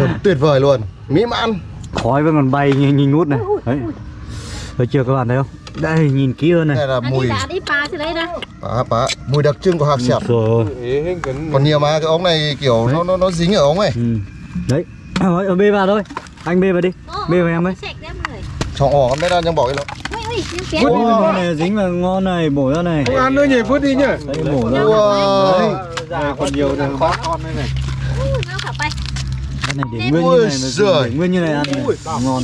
thơm tuyệt vời luôn. Mỹ mãn. Khói vẫn còn bay nhìn, nhìn ngút này. Đấy. thấy chưa các bạn thấy không? Đây nhìn kỹ hơn này. Này là đi mùi đi đấy bá bá mùi đặc trưng của hạt sẹp còn nhiều mà cái ống này kiểu nó nó nó dính ở ống ấy. Ừ. đấy. Rồi, ở bê vào thôi. Anh bê vào đi. Bê vào em ấy ra chọn ỏ mấy đang trong bỏ cái nó Ui ui nhưng phía Ui, ngon này dính vào ngon này bổ ra này. Không ăn nữa nhỉ, vứt đi nhỉ. đấy bổ ra. Wow. Già còn nhiều này, khó con đây này. Ui nó phải bay cái này để nguyên như này mà để nguyên như này ăn này ngon.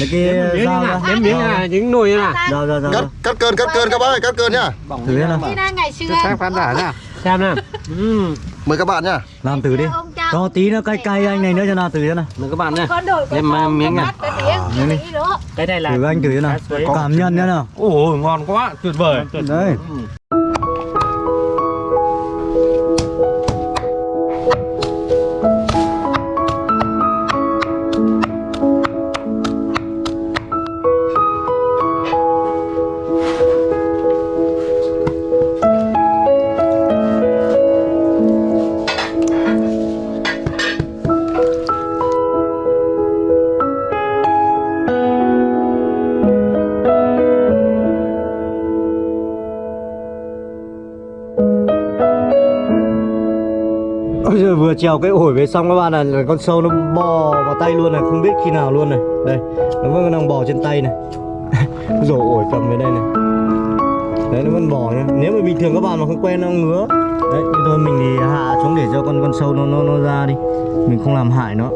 lấy cái dao ra Nếm miếng à, những nồi à. cắt cắt cơn cắt cơn các bác ơi cắt cơn nhá thử ngày xưa Sang khán giả nha. Xem nào. Ừ. mời các bạn nhá làm thử đi. Cho tí nó cay cay anh này nữa cho nào thử thế nào. Mời các bạn đổi Em, à, miếng này. cái tiếng miếng cái này là thử anh thử thế nào. Cảm nhận thế nào? Ôi, ngon quá, tuyệt vời. đấy vừa trèo cái ổi về xong các bạn là, là con sâu nó bò vào tay luôn này không biết khi nào luôn này. Đây nó vẫn đang bò trên tay này. Rổ ổi cầm về đây này. Đấy nó vẫn bò nhá. Nếu mà bình thường các bạn mà không quen nó ngứa đấy thì thôi mình thì hạ xuống để cho con con sâu nó nó nó ra đi. Mình không làm hại nó.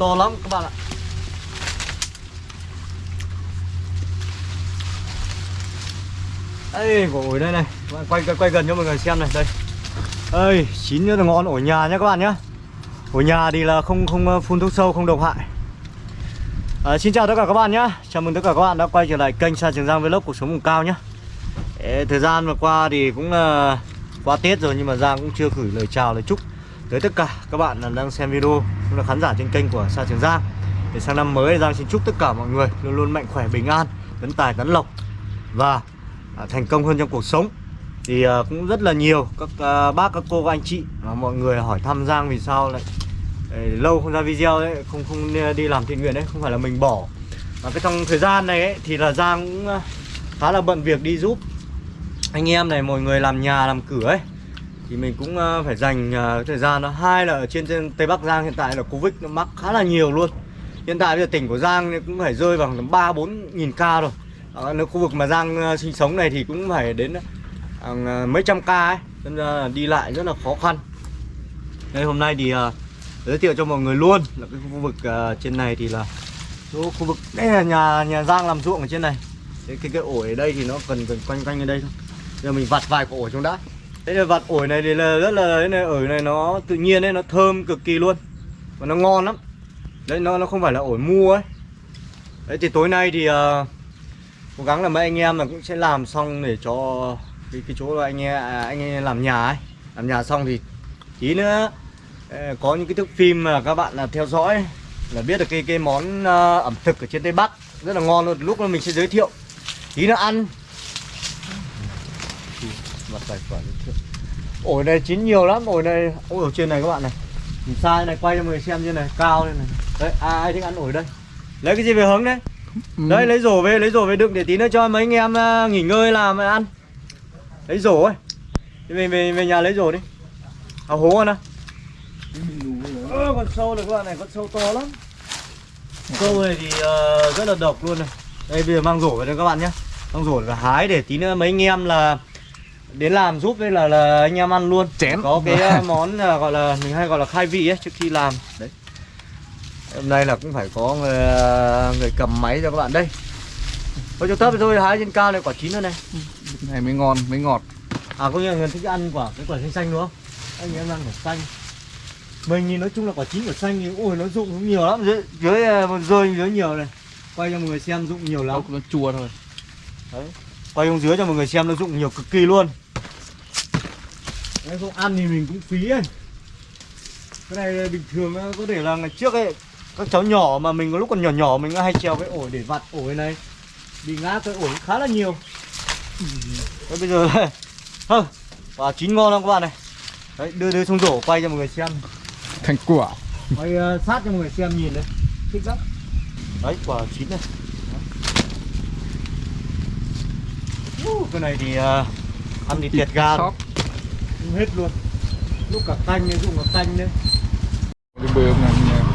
To lắm các bạn ạ. Đây quả ổi đây này. Các bạn quay, quay quay gần cho mọi người xem này Đây. Đây chín nữa là ngon ổi nhà nhá các bạn nhá. Ổi nhà thì là không không ờ, phun thuốc sâu không độc hại. À, Xin chào tất cả các bạn nhá. Chào mừng tất cả các bạn đã quay trở lại kênh Sa Trường Giang Vlog cuộc sống vùng cao nhá. Ê, Thời gian vừa qua thì cũng ờ, là qua Tết rồi nhưng mà Giang cũng chưa gửi lời chào lời chúc tới tất cả các bạn đang xem video cũng là khán giả trên kênh của Sa Trường Giang. Để sang năm mới Giang xin chúc tất cả mọi người luôn luôn mạnh khỏe bình an, tấn tài tấn lộc và à, thành công hơn trong cuộc sống. Thì à, cũng rất là nhiều các à, bác các cô các anh chị và mọi người hỏi thăm Giang vì sao lại ấy, lâu không ra video đấy, không không đi làm thiện nguyện đấy, không phải là mình bỏ. Mà cái trong thời gian này ấy, thì là Giang cũng à, khá là bận việc đi giúp anh em này mọi người làm nhà làm cửa ấy thì mình cũng ờ, phải dành ờ, thời gian nó hai là ở trên, trên tây bắc giang hiện tại là covid nó mắc khá là nhiều luôn. Hiện tại bây giờ tỉnh của giang cũng phải rơi vào khoảng ba bốn nghìn ca rồi. Ờ, ở nơi khu vực mà giang sinh sống này thì cũng phải đến mấy trăm ca ấy. Nên là đi lại rất là khó khăn. Đây hôm nay thì giới thiệu cho mọi người luôn là cái khu vực trên này thì là chỗ khu vực đây là nhà nhà giang làm ruộng ở trên này. Cái cái, cái ổi ở đây thì nó cần cần quanh quanh ở đây thôi. Giờ mình vặt vài cái ổi xuống đã thế là vặt ổi này thì là rất là cái này ổi này nó tự nhiên đấy nó thơm cực kỳ luôn. Và nó ngon lắm. Đấy nó nó không phải là ổi mua ấy. Đấy thì tối nay thì uh, cố gắng là mấy anh em là cũng sẽ làm xong để cho cái cái chỗ là anh em à, anh em làm nhà ấy. Làm nhà xong thì tí nữa ờ, có những cái thước phim mà các bạn là theo dõi là biết được cái cái món uh, ẩm thực ở trên tây bắc. Rất là ngon luôn. Lúc mà mình sẽ giới thiệu. Tí nữa ăn. Mặt tài khoản ổi này chín nhiều lắm ổi này ôi ở trên này các bạn này. Nhìn xa này quay cho mọi người xem như này cao lên này. Đấy à, ai thích ăn ổi đây? Lấy cái gì về hướng đấy? Đấy lấy rổ về lấy rổ về đựng để tí nữa cho mấy anh em à, nghỉ ngơi làm ăn. Lấy rổ ấy. Thì về về về nhà lấy rổ đi. À hố con à Ơ, con sâu này các bạn này con sâu to lắm. Sâu này thì ờ, rất là độc luôn này. Đây bây giờ mang rổ về đây các bạn nhé mang rổ là hái để tí nữa mấy anh em là đến làm giúp đây là là anh em ăn luôn. Chén. có cái ờ, món là gọi là mình hay gọi là khai vị ấy trước khi làm. Đấy. Hôm nay là cũng phải có người, ờ, người cầm máy cho các bạn. Đây. Thôi cho thấp thôi hái trên cao này quả chín nữa này. Này mới ngon, mới ngọt. à có nhiều người thích ăn quả cái quả xanh xanh đúng không? Anh em ăn quả xanh. Mình thì nói chung là quả chín quả xanh thì ui nó dụng cũng nhiều lắm. Dưới dưới ờ, rơi dưới nhiều này. Quay cho mọi người xem dụng nhiều lắm. Nó chua thôi quay xuống dưới cho mọi người xem nó dụng nhiều cực kỳ luôn. Đấy, không ăn thì mình cũng phí ấy. Cái này bình thường có thể là ngày trước ấy các cháu nhỏ mà mình có lúc còn nhỏ nhỏ mình hay trèo cái ổi để vặt ổi này. Bị ngã cái ổi khá là nhiều. Đấy, bây giờ Hơ, quả chín ngon không các bạn này. Đấy, đưa đưa xuống rổ quay cho mọi người xem. Thành quả. Quay uh, sát cho mọi người xem nhìn đấy thích lắm. Đấy quả chín này Uh, cái này thì uh, ăn thì tiệt ga rồi. Sót Không hết luôn. Lúc cả tanh này dụng cả tanh đấy.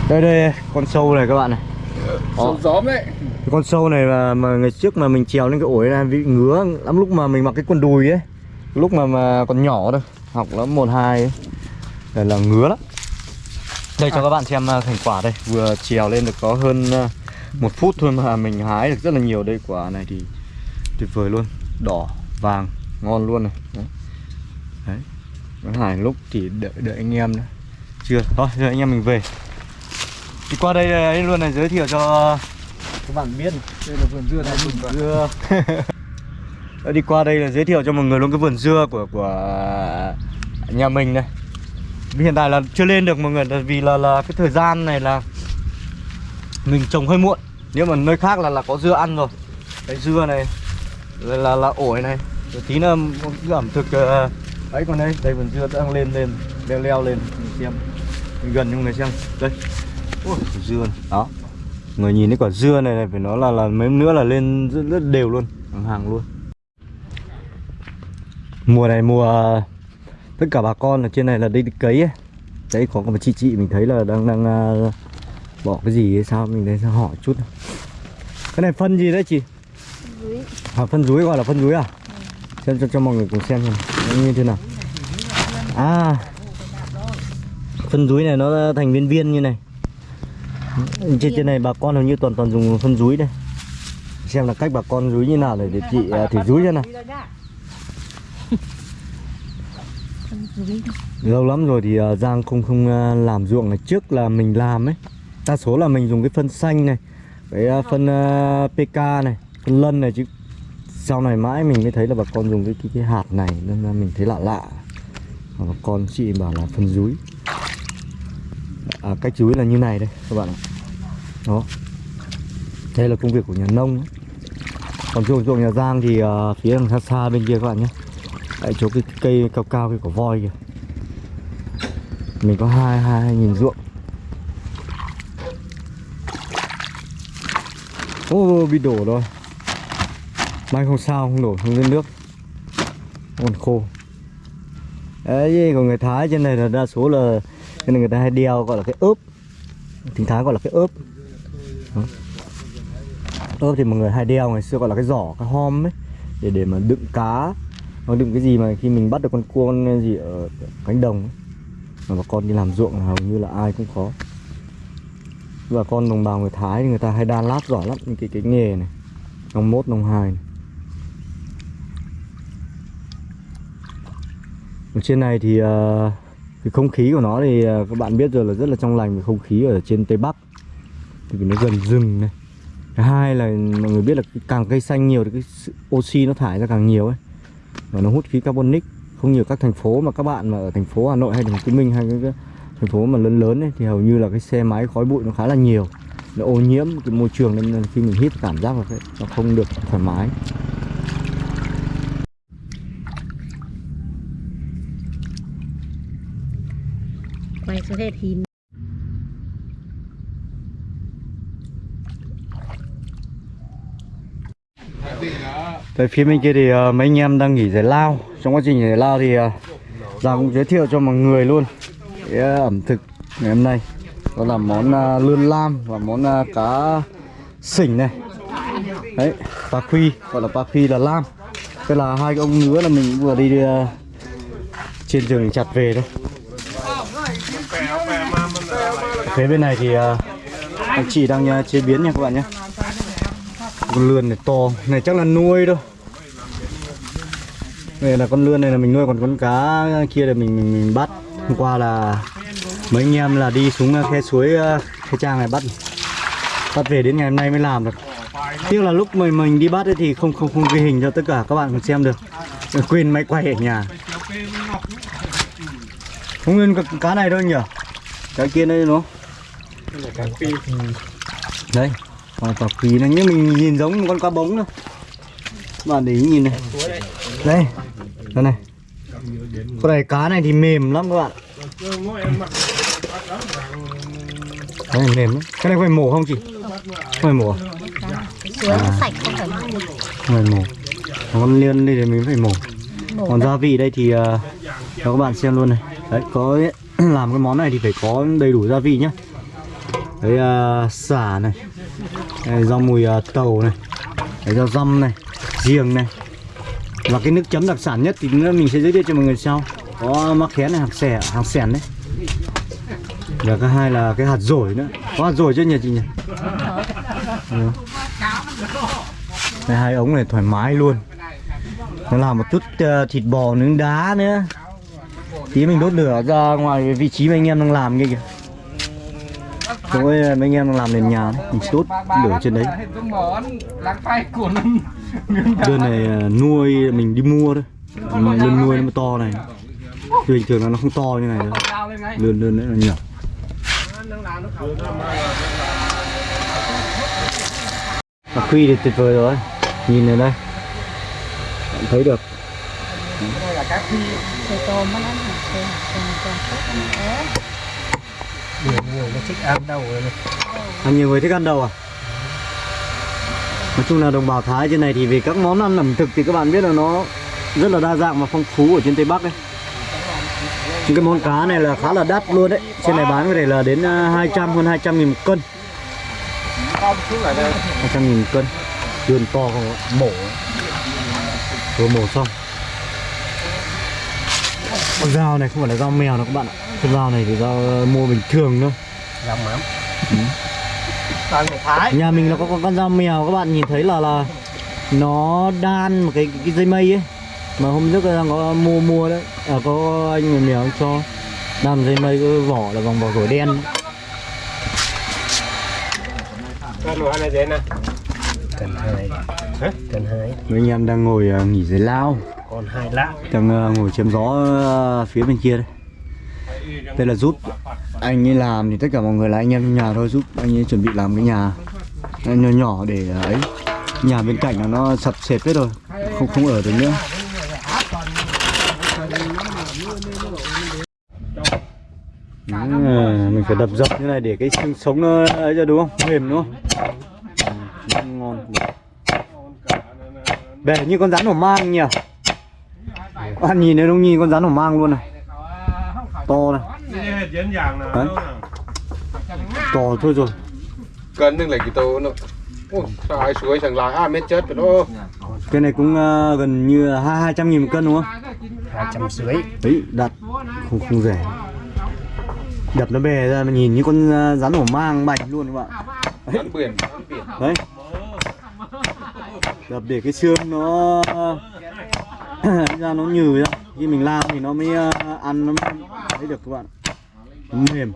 Đây đây con sâu này các bạn này. Sâu gióm đấy. Con sâu này mà, mà ngày trước mà mình trèo lên cái ổi này bị ngứa lắm lúc mà mình mặc cái quần đùi ấy. Lúc mà mà còn nhỏ thôi học lớp một hai ấy. Đây là ngứa lắm. Đây cho các bạn xem thành quả đây. Vừa trèo lên được có hơn một phút thôi mà mình hái được rất là nhiều. Đây quả này thì tuyệt vời luôn đỏ vàng ngon luôn này. Đấy, đấy. Cái hải lúc thì đợi đợi anh em nữa chưa. Thôi giờ anh em mình về. Thì qua đây đây luôn này giới thiệu cho các bạn biết Đây là vườn dưa này vườn dưa. Ờ, đi qua đây là giới thiệu cho mọi người luôn cái vườn dưa của của nhà mình này. Hiện tại là chưa lên được mọi người vì là là cái thời gian này là mình trồng hơi muộn. Nếu mà nơi khác là là có dưa ăn rồi. Cái dưa này là là, là ổi này. Rồi tí nữa một ẩm thực ờ, ấy còn đây đây vườn dưa đang lên lên leo leo lên. Mình xem. Mình gần cho người xem. Đây. Ôi, dưa này. đó. Người nhìn thấy quả dưa này, này phải nói là là mấy nữa là lên rất, rất đều luôn. Hàng hàng luôn. Mùa này mùa tất cả bà con ở trên này là đi cấy ấy. đấy có một chị chị mình thấy là đang đang uh, bỏ cái gì ấy sao mình đến hỏi chút. Cái này phân gì đấy chị? Dưới à, phân rúi gọi là phân rúi à? Xem cho cho mọi người cùng xem xem nó như thế nào? À phân rúi này nó thành viên viên như này. Trên trên này bà con hầu như toàn toàn dùng phân rúi đây. Xem là cách bà con rúi như nào để, để chị à, thử rúi cho nào. Lâu lắm rồi thì à, Giang không không à, làm ruộng này. Trước là mình làm ấy. Đa số là mình dùng cái phân xanh này cái à, phân PK này phân lân này chứ sau này mãi mình mới thấy là bà con dùng cái cái, cái hạt này nên là mình thấy lạ lạ. Bà con chị bảo là phân rúi à, cách rúi là như này đây các bạn ạ. Đó. Đây là công việc của nhà nông. Ấy. còn ruộng ruộng nhà Giang thì uh, phía đằng xa xa bên kia các bạn nhé. Tại chỗ cái cây cao cao cái cỏ voi kìa. Mình có hai hai hai nhìn ruộng. Ô bị đổ rồi mai không sao, không đổ không lên nước. Còn khô. Đấy còn người thái trên này là đa số là, cái này người ta hay đeo gọi là cái ốp. Tiếng thái gọi là cái ốp. Ốp thì mọi người hay đeo, ngày xưa gọi là cái giỏ, cái hom ấy, để để mà đựng cá. Hoặc đựng cái gì mà khi mình bắt được con cua, con gì ở cánh đồng ấy. mà bà con đi làm ruộng là hầu như là ai cũng có. Bà con đồng bào người thái thì người ta hay đan lát giỏi lắm, những cái cái nghề này. Nông mốt, nông hai này. Ở trên này thì uh, cái không khí của nó thì uh, các bạn biết rồi là rất là trong lành không khí ở trên tây bắc. Thì vì nó gần rừng này. Thứ hai là mọi người biết là càng cây xanh nhiều thì cái oxy nó thải ra càng nhiều ấy. Và nó hút khí carbonic. Không nhiều các thành phố mà các bạn mà ở thành phố Hà Nội hay thành phố Hồ Chí Minh hay cái, cái thành phố mà lớn lớn ấy, thì hầu như là cái xe máy khói bụi nó khá là nhiều. Nó ô nhiễm cái môi trường nên khi mình hít cảm giác là cái, nó không được thoải mái. Quay hết phía bên kia thì uh, mấy anh em đang nghỉ giải lao. Trong quá trình giải lao thì uh, Giang cũng giới thiệu cho mọi người luôn Cái uh, ẩm thực ngày hôm nay. Đó là món uh, lươn lam và món uh, cá sỉnh này. Đấy, pa phi, gọi là pa phi là lam. Đây là hai cái ông nữa là mình vừa đi uh, trên rừng chặt về thôi. Phía bên này thì uh, anh chị đang uh, chế biến nha các bạn nhé. Con lươn này to này chắc là nuôi đâu. đây là con lươn này là mình nuôi còn con cá kia là mình mình, mình bắt. Hôm qua là mấy anh em là đi xuống ờ, khe suối khe trang này bắt bắt về đến ngày hôm nay mới làm được. Tiếc là lúc mình mình đi bắt ấy thì không không không ghi hình cho tất cả các bạn xem được. Quên máy quay ở nhà. Không nguyên cá này đâu nhỉ? Cái kia đây đúng không? Đây còn quả phi này nhưng mình nhìn giống một con cá bống nữa bạn để ý nhìn này. Đây đây này. Con này cá này thì mềm lắm các bạn. Cái này mềm lắm. Cái này phải mổ không chị? Phải mổ à? sạch không phải mổ. Con liên đây thì mình phải mổ. Mổ còn gia vị đây thì uh, cho các bạn xem luôn này. Đấy có làm cái món này thì phải có đầy đủ gia vị nhá đấy uh, xả này. Đấy, rau mùi uh, tàu này. Đấy rau răm này. Giềng này. Và cái nước chấm đặc sản nhất thì mình sẽ giới thiệu cho mọi người sau. Có mắc khén này hạt xẻ hạt xẻn đấy. Và cái hai là cái hạt dổi nữa. Có hạt dổi chưa nhỉ chị nhỉ? Ừ. đây hai ống này thoải mái luôn. Nó làm một chút uh, thịt bò nướng đá nữa. Tí mình đốt lửa ra ngoài vị trí mà anh em đang làm kia kìa chỗ ấy ờ, mấy anh em đang làm nền nhà đấy. mình đốt lửa trên đấy. Đơn này ờ, nuôi, mình đi mua thôi. Lươn nuôi nó mới to này. Thì bình thường là nó không to như này đâu. Lươn lươn đấy là nhỏ. Mà khuy thì tuyệt vời rồi. Nhìn này đây. Bạn thấy được. Đây là cá phi tôm nó nhiều người nó thích ăn đầu rồi này. À, nhiều người thích ăn đầu à? Nói chung là đồng bào Thái trên này thì về các món ăn ẩm thực thì các bạn biết là nó rất là đa dạng và phong phú ở trên Tây Bắc đấy. Những cái món cá này là khá là đắt luôn đấy. Trên này bán có thể là đến à, 200 hơn 200 nghìn một cân. 200 nghìn một cân. Đường to mổ. Vừa mổ xong. Con dao này không phải là dao mèo đâu các bạn ạ. Cái dao này thì dao mua bình thường thôi. làm mắm người thái. Nhà mình nó có con, con dao mèo các bạn nhìn thấy là là nó đan một cái, cái dây mây ấy. Mà hôm trước đang có mua mua đấy. À, có anh người mèo cho đan dây mây cái vỏ là vòng vỏ gổi đen. Cái nồi này dễ nè. Mấy anh em đang ngồi à, nghỉ dưới lao. Còn hai lạ đang à, ngồi chém gió à, phía bên kia đây đây là giúp. Anh ấy làm thì tất cả mọi người là anh em trong nhà thôi giúp anh ấy chuẩn bị làm cái nhà nhỏ nhỏ để à, ấy. Nhà bên cạnh là nó sập sệt hết rồi không không ở được nữa. À, mình phải đập dập như này để cái xương sống nó ấy ra đúng không? Mềm đúng không? Ừ, ngon. Bè như con rắn hổ mang nhỉ? Ăn nhìn thấy không nhìn con rắn hổ mang luôn này to này. Đấy. to thôi rồi. Cân đừng lấy cái tô nó Ôi, xài suối chẳng lại à mét chết rồi đó. Cái này cũng ờ, gần như hai hai trăm nghìn một cân đúng không? Hai trăm suối đấy đặt không không rẻ. Đập nó bè ra mà nhìn như con ờ, rắn hổ mang bạch luôn các bạn. Bắn biển đấy. Đập để cái xương nó ra nó nhừ ra. Khi mình lao thì nó mới ờ, ăn nó mới Đấy được các bạn. Mềm.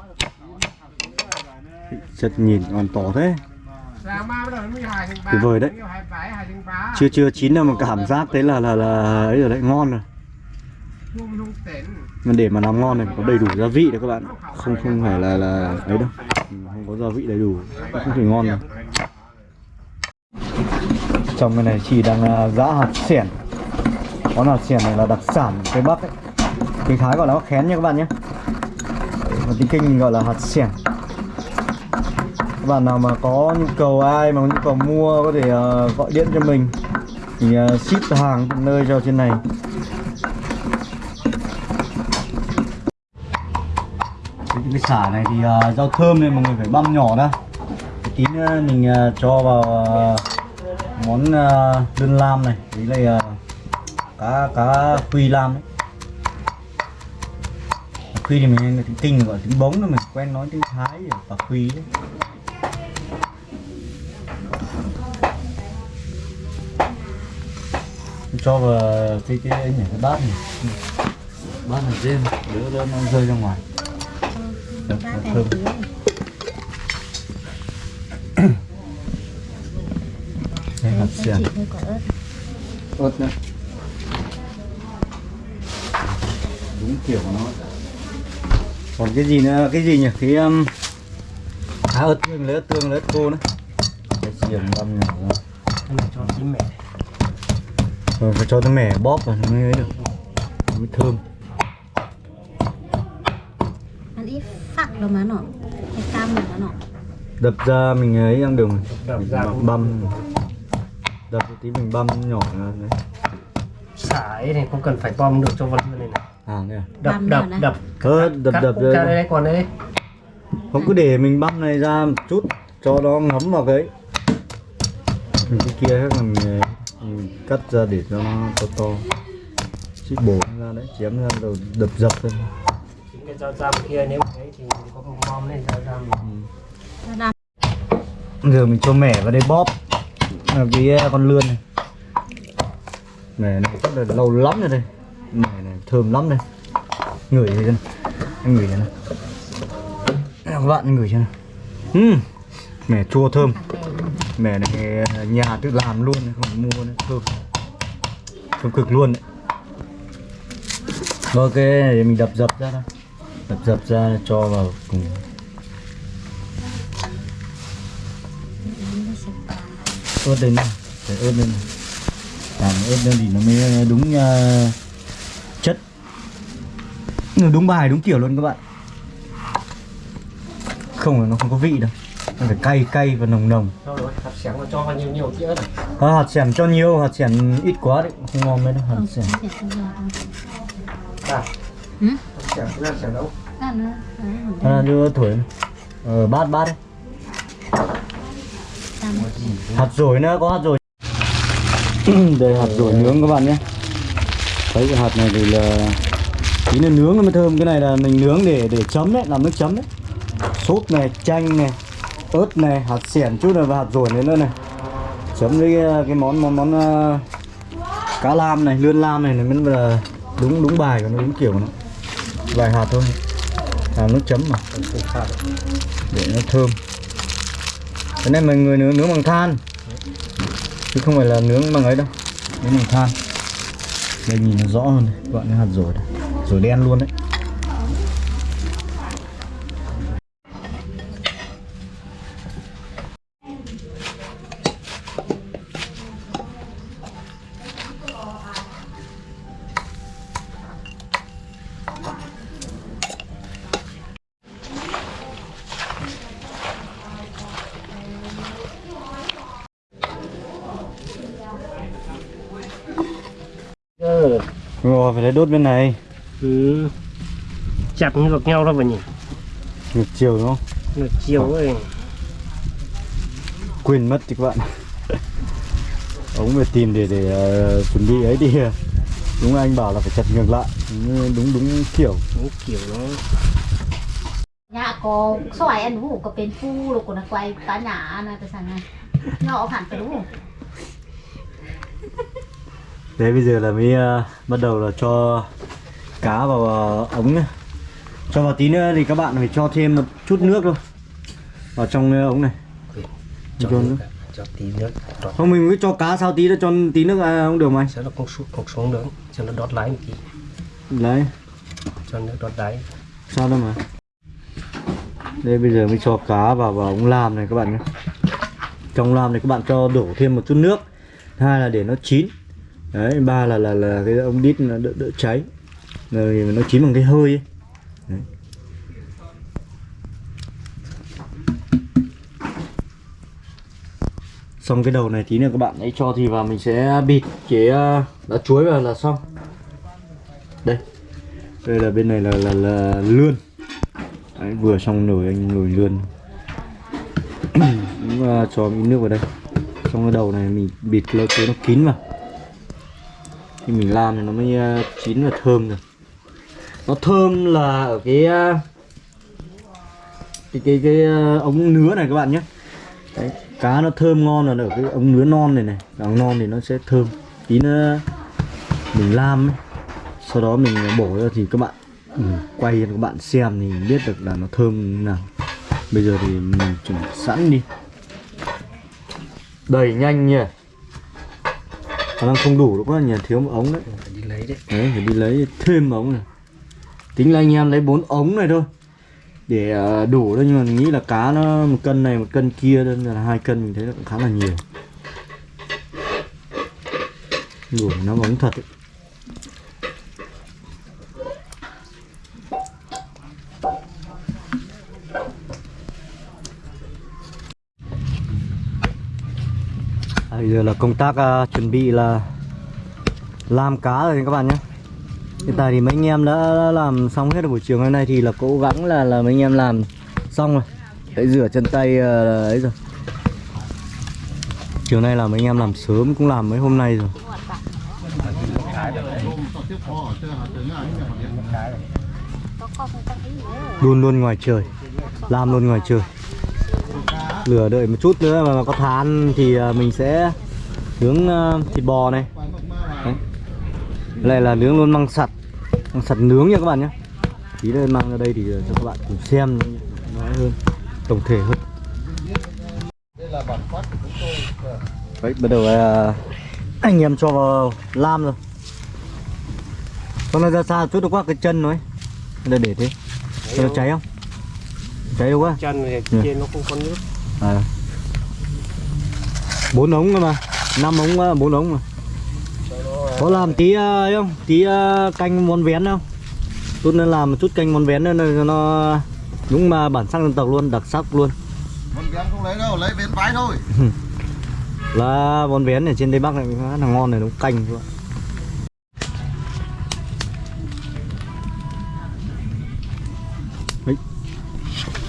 Chất nhìn còn to thế. Tuyệt vời đấy. Chưa chưa, chín đâu mà cảm giác thế là là là ấy rồi đấy, ngon rồi. Mà để mà làm ngon này có đầy đủ gia vị đấy các bạn không không phải là là ấy đâu. Không có gia vị đầy đủ. Cũng không thể ngon đâu trong cái này chị đang à, giã hạt xẻn món hạt xẻn này là đặc sản của tây bắc ấy tiếng thái gọi là khén nha các bạn nhé. Và tiếng kinh mình gọi là hạt xẻng. Các bạn nào mà có nhu cầu ai mà có nhu cầu mua có thể uh, gọi điện cho mình. Thì uh, ship hàng tận nơi cho trên này. Cái cái xả này thì uh, rau thơm này mọi người phải băm nhỏ ra tí nữa mình uh, cho vào uh, món uh, đơn lam này. Với là uh, cá cá quy lam ấy quy thì mình tiếng kinh gọi tiếng bống rồi mình quen nói tiếng thái rồi và quy đấy cho vào cái cái ấy nhỉ cái bát này. Bát này trên đỡ đỡ nó rơi ra ngoài. Được, thơm. hơi quả ớt ớt nữa đúng kiểu của nó còn cái gì nữa? Cái gì nhỉ? Cái um, à ớt tương lấy ớt tương lấy ớt khô nữa. Cái xiềng băm nhỏ này cho tí mẹ rồi phải cho cái mẻ bóp vào nó mới ấy được. Mới thơm. Ăn ít phắc đâu mà nó cái cam mà nó đập ra mình ấy ăn đường đập ra cũng băm. Đập tí mình băm nhỏ ra đấy. Xả ấy này không cần phải bom được cho vân này à? Đập đập đập. Ờ, đập Cắt đập ra đây. đây còn đây không cứ để mình băm này ra một chút cho nó ngấm vào cái mình cái kia hết là mình, ờ, mình cắt ra để cho nó to to. Xích bổ ra đấy chém ra rồi đập dập lên chính cái dao răm kia nếu mà ấy thì có một bom lên dao nó đam giờ mình cho mẻ vào đây bóp. Là cái ờ, con lươn này. Mẻ này chắc là lâu lắm rồi đây này này thơm lắm đây. Ngửi thấy chưa anh ngửi này các bạn ngửi chưa này mè mẻ chua thơm. Mẻ này nhà tự làm luôn không mua nữa thơm. Thơm cực luôn đấy. Ok để mình đập dập ra thôi đập dập ra cho vào cùng. Ớt lên này để ớt lên này làm ớt lên thì nó mới đúng uh, đúng bài đúng kiểu luôn các bạn. Không là nó không có vị đâu. Nó phải cay cay và nồng nồng. Rồi hạt xẻng nó cho vào nhiều nhiều này. À, hạt xẻng cho nhiều hạt xẻng ít quá đấy không ngon mấy đâu hạt được đâu à Ừ? hạt cái hạt xẻng đâu? Nữa à, đưa thổi. Ờ, bát bát đấy. Hạt rồi nữa có hạt rồi đây hạt rồi nướng các bạn nhé. Thấy cái hạt này thì là tí nữa nướng nó mới thơm. Cái này là mình nướng để để chấm đấy làm nước chấm đấy. Sốt này chanh này ớt này hạt xẻn chút này và hạt rồi nữa này. Chấm với cái, cái món món món uh, cá lam này lươn lam này, này mới là đúng đúng bài của nó đúng kiểu của nó. Vài hạt thôi. Làm nước chấm mà. Để nó thơm. Cái này mình người nướng nướng bằng than. Chứ không phải là nướng bằng ấy đâu. Nướng bằng than. Đây nhìn nó rõ hơn này các bạn cái hạt dổi này rồi đen luôn đấy. Ừ rồi phải lấy đốt bên này ừ. chặt ngược nhau ra vậy nhỉ? Ngược chiều đúng không? Ngược chiều à. ấy. Quên mất thì các bạn. Ống về tìm để để uh, chuẩn bị ấy đi. Đúng anh bảo là phải chặt ngược lại. Đúng đúng, đúng kiểu. Đúng kiểu đó. Nhà có xoài anh đúng có bên phu rồi còn nó quay cá nhà này cái sàn này. Nhỏ hẳn cái đúng không? Bây giờ là mới uh, bắt đầu là cho cá vào ờ, ống này. Cho vào tí nữa thì các bạn phải cho thêm một chút nước thôi vào trong ờ, ống này. cho Cho nước cho tí nước đọt Không mình cứ cho cá sao tí nữa cho tí nước à, không được mà anh. cho nó không xuống không xuống nữa cho nó đọt lái một tí Đấy, cho nước đọt đáy sao đâu mà. Đây bây giờ mới cho cá vào vào ống lam này các bạn nhé. Trong lam này các bạn cho đổ thêm một chút nước. Hai là để nó chín. Đấy, ba là là là cái ống đít nó đỡ đỡ cháy. Rồi nó chín bằng cái hơi ấy. Đấy. xong cái đầu này tí nữa các bạn ấy cho thì vào mình sẽ bịt cái ờ, lá chuối vào là xong. Đây. Đây là bên này là là, là lươn. Đấy, vừa xong nồi anh nồi lươn. Cũng, ờ, cho ít nước vào đây. Xong cái đầu này mình bịt cái lá chuối nó kín vào. Khi mình làm thì nó mới ờ, chín và thơm được nó thơm là ở cái ờ, cái cái cái ờ, ống nứa này các bạn nhé. Đấy, cá nó thơm ngon là ở cái ống nứa non này này. Càng non thì nó sẽ thơm. Tí nữa mình lam ấy. sau đó mình bổ ra thì các bạn ừ, quay cho các bạn xem thì biết được là nó thơm như nào. Bây giờ thì mình chuẩn bị sẵn đi. Đầy nhanh nhỉ? Khả năng không đủ đâu quá nhỉ? Thiếu một ống đấy. Phải đi lấy đấy. Đấy phải đi lấy thêm ống này tính là anh em lấy bốn ống này thôi. Để ờ, đủ thôi nhưng mà mình nghĩ là cá nó một cân này một cân kia nên là hai cân mình thấy nó cũng khá là nhiều. Đủ nó ống thật ấy. À, bây giờ là công tác uh, chuẩn bị là làm cá rồi các bạn nhé hiện tại thì mấy anh em đã làm xong hết buổi chiều hôm nay thì là cố gắng là là mấy anh em làm xong rồi. Để rửa chân tay ờ, ấy rồi. Chiều nay là mấy anh em làm sớm cũng làm mấy hôm nay rồi. Luôn luôn ngoài trời, làm luôn ngoài trời. Lửa đợi một chút nữa mà có than thì ờ, mình sẽ nướng ờ, thịt bò này. Đây là nướng luôn măng sặt. Măng sặt nướng nha các bạn nhé. Tí nữa mang ra đây thì cho các bạn cùng xem nói hơn Tổng thể hơn. Đấy, bắt đầu là anh em cho vào lam rồi. Con này ra xa chút được quá cái chân nó ấy Đây để thế. Cho nó cháy không? Cháy đâu quá. Chân thì Ừ. trên nó không có nước. À. bốn ống cơ mà. Năm ống á, bốn ống mà có làm tí ấy không? Tí uh, canh món vén không tôi nên làm một chút canh món vén nữa nó đúng mà bản sắc dân tộc luôn đặc sắc luôn. Con vén không lấy đâu, lấy bên vái thôi. là món vén ở trên tây bắc này khá là ngon này nó canh luôn.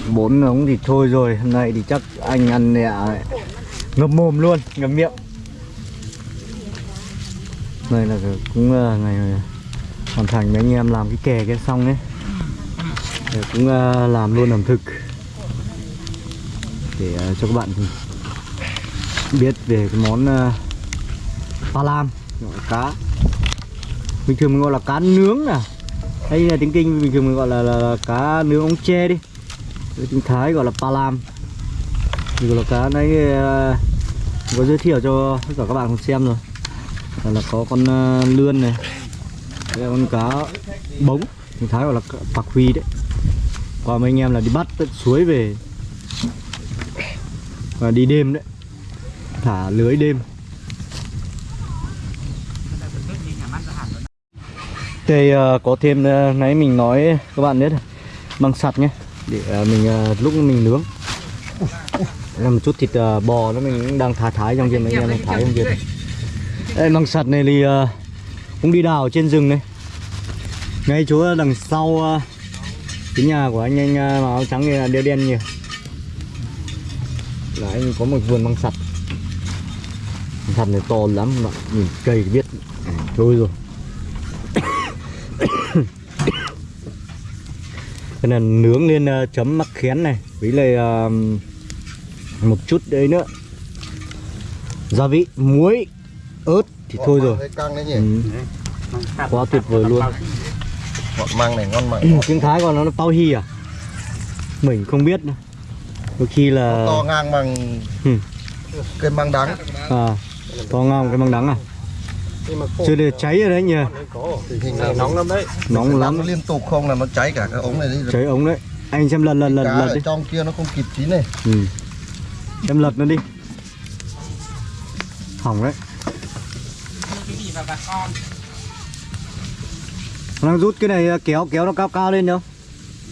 Bốn ống thì thôi rồi hôm nay thì chắc anh ăn nè. Ngập mồm luôn ngập miệng đây là cũng là ngày ờ, hoàn thành mấy anh em làm cái kè cái xong ấy. Để cũng ờ, làm luôn ẩm thực. Để ờ, cho các bạn biết về cái món pha pa lam gọi là cá. Bình thường mình gọi là cá nướng à? Hay là tiếng kinh bình thường mình gọi là, là, là cá nướng ống tre đi. Với tiếng thái gọi là pa lam. Thì gọi là cá đấy có giới thiệu cho tất cả các bạn cùng xem rồi là, là có con uh, lươn này đây là con cá bống. Tiếng thái gọi là cá- bạc huy đấy. Qua mấy anh em là đi bắt tận suối về. Và đi đêm đấy. Thả lưới đêm. Đây ờ, có thêm uh, nãy mình nói các bạn biết bằng sặt nhé. Để mình lúc mình nướng. Làm một chút thịt bò nó mình đang thả thái trong kia mấy anh em đang thái trong kia đây măng sặt này thì ờ, cũng đi đào trên rừng này. Ngay chỗ đằng sau ờ, cái nhà của anh anh ờ, mà áo trắng này là đeo đen nhiều là anh có một vườn măng sặt măng sặt này to lắm mà bạn nhìn cây biết. À, rồi. Cái này nướng lên chấm mắc khén này với lại một chút đấy nữa. Gia vị muối ớt thì thôi rồi Thấy căng đấy nhỉ. ừ. quá tuyệt vời luôn Ngọt măng này ngon mạnh. tiếng thái còn nó là pao hi à mình không biết nữa đôi khi là To ngang bằng Ừ. cây măng đắng. à to ngang cái măng đắng à nhưng mà khô chưa để cháy rồi đấy nhỉ đấy có Tình hình này là nóng lắm đấy nóng lắm nó liên tục không là nó cháy cả cái ống này đi. cháy ống đấy anh xem lần lần lần Cá lần ở đi trong kia nó không kịp chín này. ừ. em lật nó đi hỏng đấy đang rút cái này kéo kéo nó cao cao lên không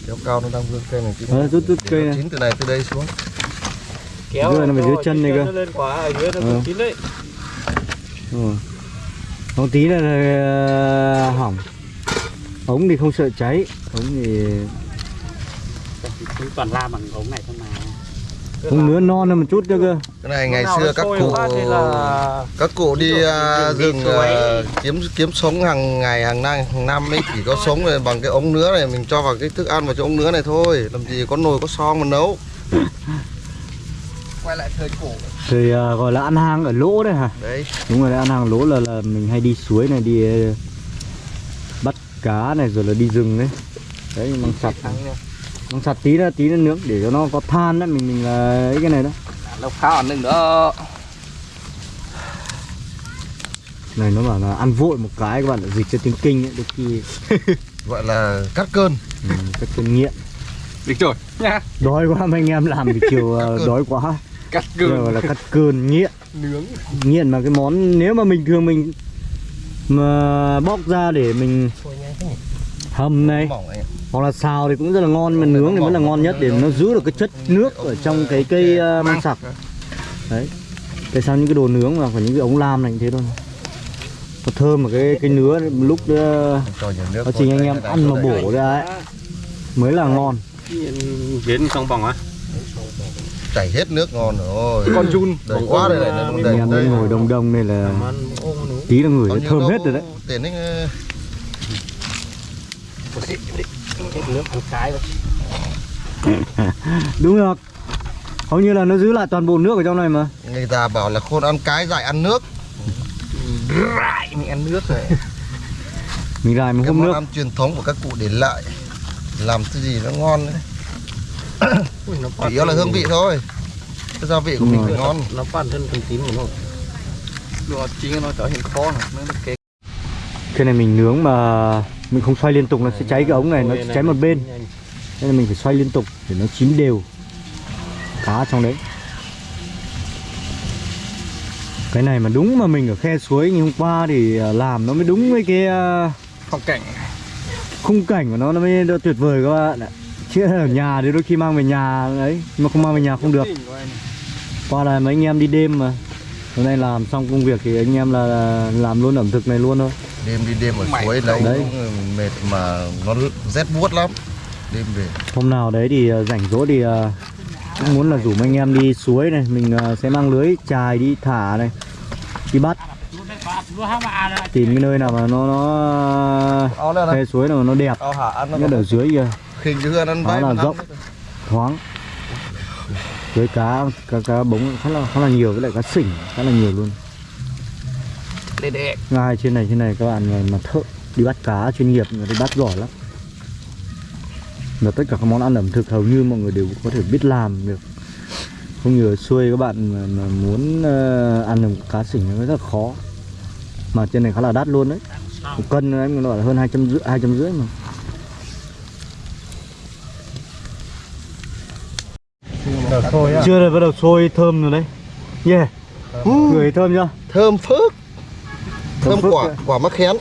Kéo cao nó đang vươn cây này. chứ. Ờ, rút rút cây này Chín từ này từ đây xuống. kéo Dưới này mà dưới chân này cơ. nó lên quá ở dưới nó cũng chín đấy ừ. không tí là ờ, hỏng ống thì không sợ cháy ống thì toàn la bằng ống này thôi mà không nứa non hơn một chút nữa cơ. Cái này ngày xưa các cụ là các cụ đi à, rừng à, kiếm kiếm sống hàng ngày hàng năm hàng năm ấy chỉ có sống này bằng cái ống nứa này mình cho vào cái thức ăn vào cho ống nứa này thôi. Làm gì có nồi có son mà nấu. Quay lại thời cổ. Thì ờ, gọi là ăn hang ở lỗ đấy hả? Đấy. Đúng rồi đấy, ăn hàng lỗ là là mình hay đi suối này đi ờ, bắt cá này rồi là đi rừng đấy. Đấy măng sặt măng sặt tí nữa tí nữa nướng để cho nó có than đấy mình mình là ấy cái này đó. Lộc ăn đừng đó. Này nó bảo là ăn vội một cái các bạn lại dịch cho tiếng kinh ấy đôi khi. Gọi là cắt cơn. Ừ, các cơn nghiện. Được rồi nha. Đói quá mấy anh em làm thì chiều ờ, cơn. đói quá. Cắt Giờ gọi là cắt cơn nghiện. Nướng. Nghiện mà cái món nếu mà mình thường mình mà bóc ra để mình hầm này. hoặc là xào thì cũng rất là ngon mà nướng thì vẫn là ngon nhất để nó giữ được cái chất nước ở trong cái cây uh, măng sặc. Đấy. Tại sao những cái đồ nướng mà phải những cái ống lam này như thế thôi? Nó thơm mà cái cái nứa lúc cho nhiều nước nó chỉ anh em ăn mà bổ ra ấy mới là ngon. Đến xong vòng á. Chảy hết nước ngon rồi. Con chun. Đầy quá đây này anh đầy em ngồi đông đông này là tí là người thơm hết rồi đấy tiền ấy ờ, Chết nước ăn cái đúng rồi. Hầu như là nó giữ lại toàn bộ nước ở trong này mà. Người ta bảo là khôn ăn cái dại ăn nước. Lại mình ăn nước rồi. mình lại mình món nước. ăn truyền thống của các cụ để lại làm cái gì nó ngon đấy. Ui, nó chủ yếu là hương vị thôi. Cái gia vị của Đúng mình phải ngon. Nó bản thân phần tím của nó. Rồi chính nó trở hiện khó này Nó cái này mình nướng mà mình không xoay liên tục nó sẽ cháy cái ống này nó sẽ cháy một bên. nên là mình phải xoay liên tục để nó chín đều. Cá trong đấy. Cái này mà đúng mà mình ở khe suối như hôm qua thì à, làm nó mới đúng với cái à, phong cảnh. khung cảnh của nó nó mới tuyệt vời các bạn ạ. Chứ ở nhà thì đôi khi mang về nhà ấy mà không mang về nhà không được. Qua là mấy anh em đi đêm mà. Hôm nay làm xong công việc thì anh em là làm luôn ẩm thực này luôn thôi đêm đi đêm ở Mày suối lấy đấy. mệt mà nó rét buốt lắm. Đêm về. Hôm nào đấy thì à, rảnh rỗi thì à, cũng muốn là rủ anh em đi suối này. Mình à, sẽ mang lưới chài đi thả này đi bắt. Tìm cái nơi nào mà nó nó khe suối nào nó đẹp. Nó nhất ở dưới Đó bay là rộng. thoáng. Với cá cá cá bống khá là khá là nhiều với lại cá sỉnh khá là nhiều luôn Để để. ngay trên này trên này các bạn mà, mà thợ đi bắt cá chuyên nghiệp người ta bắt giỏi lắm. Là tất cả các món ăn ẩm thực hầu như mọi người đều có thể biết làm được. Không như ở xuôi các bạn mà, mà muốn ờ, ăn được cá sỉnh nó rất là khó. Mà trên này khá là đắt luôn đấy. Một cân đấy nó là hơn hai trăm rưỡi hai trăm rưỡi mà. Chưa rồi bắt đầu sôi thơm rồi đấy. Yeah. Người thơm chưa? Thơm phức thơm quả ạ. quả mắc khén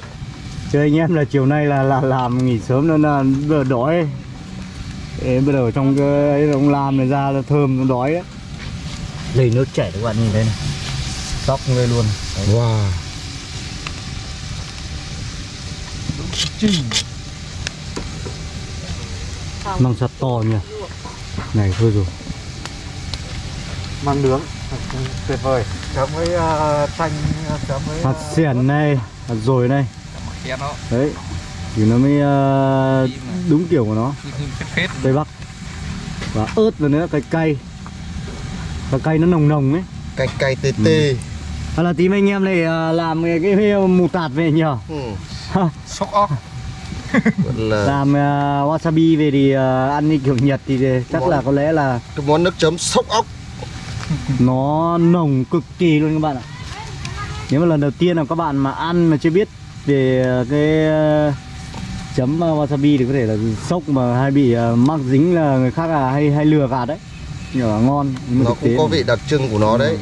Chứ anh em là chiều nay là là làm nghỉ sớm nên là giờ đói. Ê, bây giờ trong cái ấy ông làm này ra là thơm nó đói đấy Lấy nước chảy các bạn nhìn thấy này. Sóc người luôn. Đấy. wow. Măng sắt to nhỉ? Này thôi rồi. Măng nướng Tuyệt vời. Chấm với uh, chanh Chấm với Hạt xiển này Hạt rồi này. Đấy Thì nó mới ờ, đúng kiểu của nó. Tây Bắc. Và ớt vào nữa cay cay. Và cay nó nồng nồng ấy. Cay cay tê tê. Hoặc là tí mấy anh em này ờ, làm cái, cái mù tạt về nhỉ? Ừ. Sóc óc là làm uh, wasabi về thì uh, ăn như kiểu Nhật thì chắc là có lẽ là cái món nước chấm sốc ốc nó nồng cực kỳ luôn các bạn ạ. Nếu mà lần đầu tiên là các bạn mà ăn mà chưa biết về ờ, cái ờ, chấm ờ, wasabi thì có thể là sốc mà hay bị ờ, mắc dính là người khác là hay hay lừa gạt đấy. Nhưng mà ngon nhưng mà nó cũng có vị đặc trưng của nó đấy.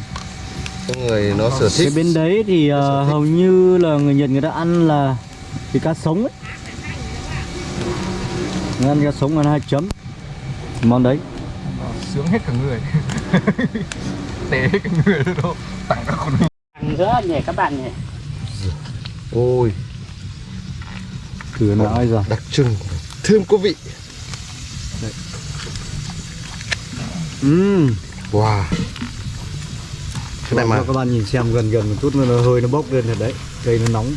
Cho người nó sở cái thích bên đấy thì ờ, sở thích. hầu như là người Nhật người ta ăn là cái cá sống ấy. Người ăn cá sống ăn hai chấm. Món đấy. Sướng hết cả người Tế hết cả người đâu Tặng các con Ăn rất nhỉ các bạn nhỉ. ôi. Thử nào ai giờ. đặc trưng. Thơm có vị. Ừm. Wow. Cái này mà các bạn nhìn xem gần gần một chút nữa nó hơi nó bốc lên thật đấy. Cây nó nóng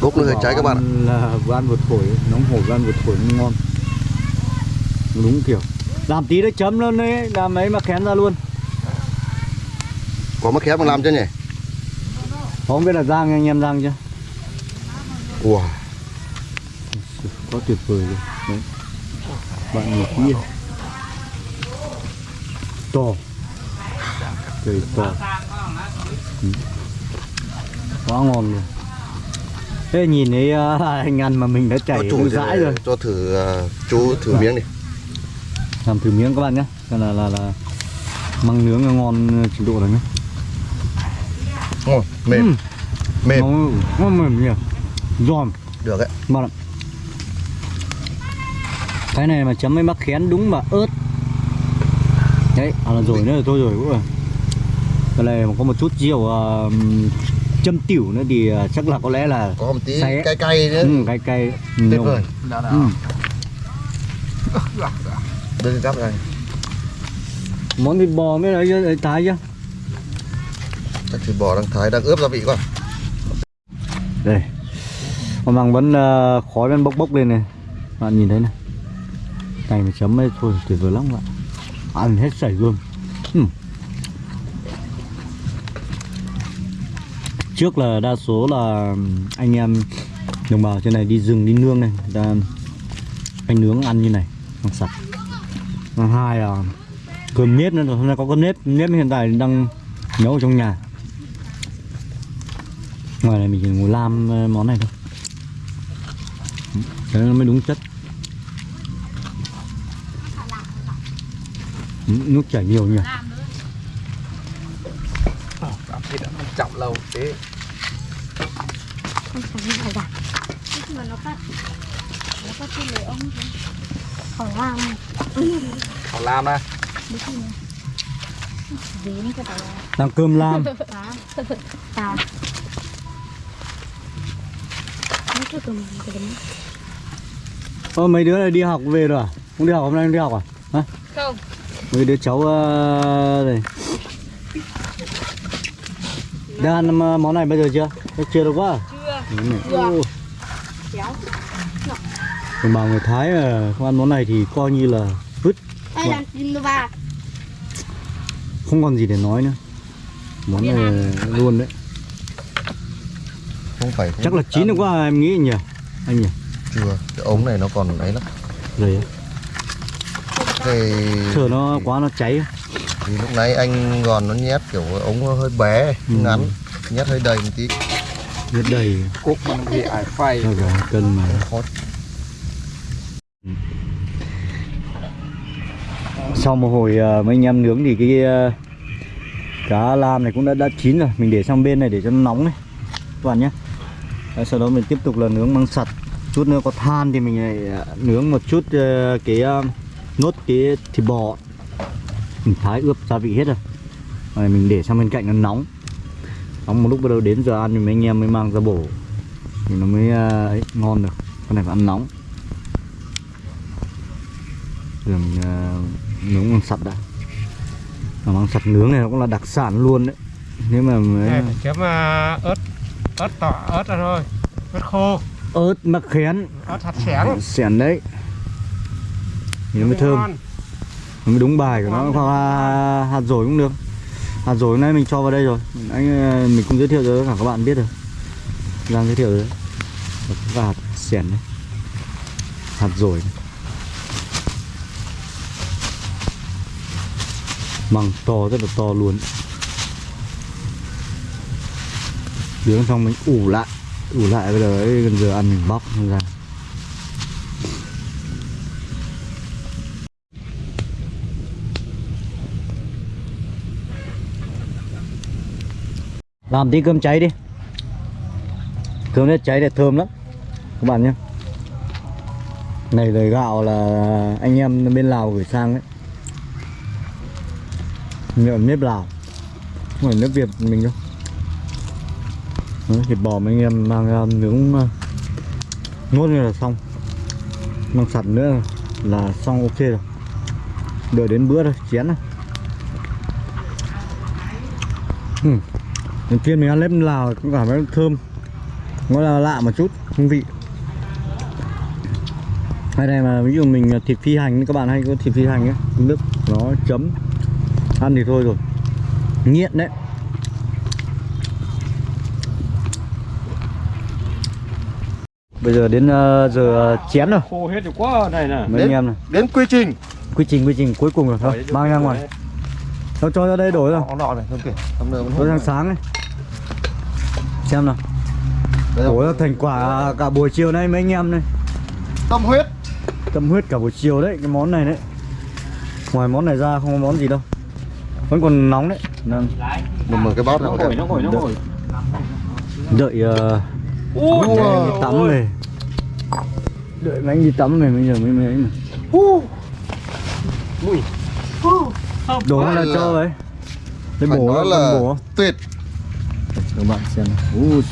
bốc nó hơi cháy các bạn ạ. Là ăn vừa thổi nóng hổi vừa thổi nó ngon. Đúng kiểu. Làm tí đấy chấm luôn đấy làm ấy mà khén ra luôn. Có mắc khén mà làm chưa nhỉ? Không biết là rang anh em rang chưa? Wow quá tuyệt vời luôn. Đấy. Bạn nhìn kỹ to. Trời to. Ừ. quá ngon luôn thế nhìn thấy uh, anh ăn mà mình đã chảy chủ dãi rồi. cho thử à, chú thử miếng đi. Làm thử miếng các bạn nhé. Đây là là là măng nướng ngon trình độ này nhé. Ngon mềm. Ừ. mềm. Ngon ngon mềm nhỉ. Giòn. Được đấy. Lắm cái này mà chấm với mắc khén đúng mà ớt. Đấy à là rồi nữa là thôi rồi cũng rồi. Cái này mà có một chút rượu uh, châm tiểu nữa thì uh, chắc là có lẽ là có một tí cay cay nữa. Ừ, cay cay. Tuyệt vời. Đã Ừ. đưa cái cắp này. Món thịt bò mới lấy lấy thái chứ chắc thịt bò đang thái đang ướp gia vị quá. Đây. Còn bằng vẫn uh, khói vẫn bốc bốc lên này. Bạn nhìn thấy này. Này mà chấm ấy thôi tuyệt vời lắm bạn. Ăn hết sảy luôn trước là đa số là anh em đồng bào trên này đi rừng, đi nương này, người ta anh nướng ăn như này, ăn sạch. Thứ hai là cơm nếp nữa, hôm nay có cơm nếp nếp hiện tại đang nấu ở trong nhà. Ngoài này mình chỉ ngồi làm món này thôi. Cái nó mới đúng chất. Nước chảy nhiều nhỉ cảm chậm lâu. Thế. Mà nó phát nó phát trên người ông khỏi làm họ làm à? Làm cơm lam. Đấm Ơ mấy đứa này đi học về rồi à? Không đi học hôm nay không đi học à? Hả? không. Mấy đứa cháu uh, này Đã ăn ờ, món này bây giờ chưa? Thế chưa được quá à? Chưa. Chưa. Đồng bào người Thái mà không ăn món này thì coi như là vứt. Ai làm tin nó ba Không còn gì để nói nữa. Món này luôn đấy. Không phải không Chắc là chín được quá em nghĩ nhỉ? Anh nhỉ? chưa. Cái ống này nó còn ấy lắm. Rồi thì, Chờ nó quá nó cháy thì lúc nãy anh gòn nó nhét kiểu ống nó hơi bé Ừ. ngắn nhét hơi đầy một tí. Rất đầy. Cốt mình bị ải phay cân mà. Khó sau một hồi ờ, mấy anh em nướng thì cái ờ, cá lam này cũng đã đã chín rồi. Mình để sang bên này để cho nó nóng này các bạn nhé. Đấy, sau đó mình tiếp tục là nướng măng sặt. Chút nữa có than thì mình lại ờ, nướng một chút ờ, cái ờ, nốt cái thịt bò mình thái ướp gia vị hết rồi. Rồi mình để sang bên cạnh nó nóng. Nóng một lúc bắt đầu đến giờ ăn thì mấy anh em mới mang ra bổ. Thì nó mới ờ, ấy, ngon được. Con này phải ăn nóng. Rồi mình ờ, nướng măng sặt đã. Mà măng sặt nướng này nó cũng là đặc sản luôn đấy. Nếu mà mới này chấm à, ớt ớt tỏ ớt ra thôi. Ớt khô. Ớt mắc khén. Ớt hạt xẻng. Xẻn đấy. Thì nó mới thơm. ngon. Mới đúng bài của nó. Hoặc là hạt dổi cũng được. Hạt dổi hôm nay mình cho vào đây rồi. Anh ờ, mình cũng giới thiệu cho cả các bạn biết rồi. Đang giới thiệu rồi. Đấy và hạt xẻn đấy hạt dổi này. măng to rất là to luôn. Nướng xong mình ủ lại. Ủ lại bây giờ ấy gần giờ ăn mình bóc ra làm tí cơm cháy đi. Cơm nếp cháy để thơm lắm. Các bạn nhé. Này lời gạo là anh em bên Lào gửi sang đấy. Nhựa nếp Lào. Không phải nước Việt mình đâu. Thịt bò mấy anh em mang ra nướng ờ, Nốt như là xong. Mang sặt nữa là xong ok rồi. Đợi đến bữa thôi, chén này ừ. Đầu tiên mình ăn nếp Lào cũng cảm thấy thơm. Nó là lạ một chút, hương vị. Hay này mà ví dụ mình thịt phi hành các bạn hay có thịt phi hành ấy Nước nó chấm. Ăn thì thôi rồi. Nghiện đấy. Bây giờ đến ờ, giờ chén rồi. Khô hết rồi quá này nè. Mấy anh em này. đến quy trình. Quy trình quy trình cuối cùng rồi. Thôi Mang ra ngoài. Cho cho ra đây đổ ra Ông nọ này, không nửa Đổ sang sáng này Xem nào. Ra thành quả cả buổi chiều nay mấy anh em này Tâm huyết. Tâm huyết cả buổi chiều đấy Cái món này đấy. Ngoài món này ra không có món gì đâu. Vẫn còn nóng đấy. Đang Một mở cái bát. Nó ngồi, nó ngồi, nó ngồi. Đợi uh, mấy anh đi tắm này Đợi mấy anh đi tắm này bây giờ mới mới ấy này Đổ là cho đấy Phải bổ là là bổ. tuyệt. Các bạn xem. Ui,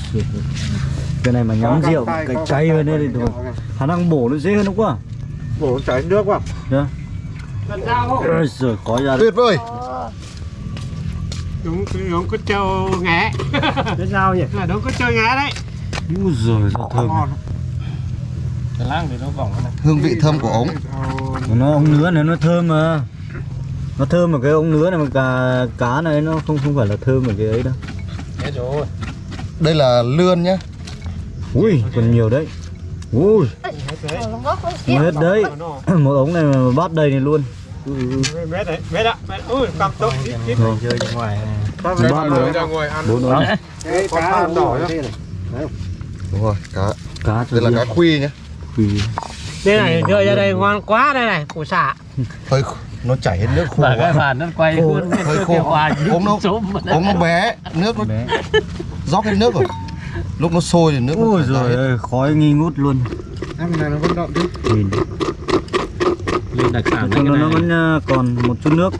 cái này mà nhắm rượu cái cay hơn đây thì thôi khả năng bổ nó dễ hơn đúng không Bổ chảy nước vào. nhá Ôi giời khói ra đấy. Tuyệt vời. đúng đúng có trâu ngã Cái sao nhỉ? là đúng có trâu ngã đấy. Ui giời sao thơm. Cái lang thì nó vòng cái này. Hương vị thơm của ống. nó ống nứa này nó thơm mà. Nó thơm ở cái ống nứa này mà cá cá này nó không không phải là thơm ở cái ấy đâu Hết rồi. Đây là lươn nhá. ui còn nhiều đấy. Ui. Hết đấy. một ống này mà bắt đầy này luôn. Mét đấy mét ạ. Mét ui cầm tốc Rồi. Chơi bên ngoài này. ba nữa ra ngồi ăn bốn ống. Cá đỏ nhá. Đúng rồi, cá. cá Đây là cá khuy nhá. Quỳ. đây này chơi ra đây ngon quá đây này củ xả Hơi nó chảy hết nước khô. Và cái bàn nó quay Khô, luôn. hơi khô. Ống nó ống nó bé, nước nó rót hết nước rồi. Lúc nó sôi thì nước ra rồi ơi khói nghi ngút luôn ăn này nó vẫn động chứ nhìn Lên đặc sản Còn nó, nó vẫn ờ, còn một chút nước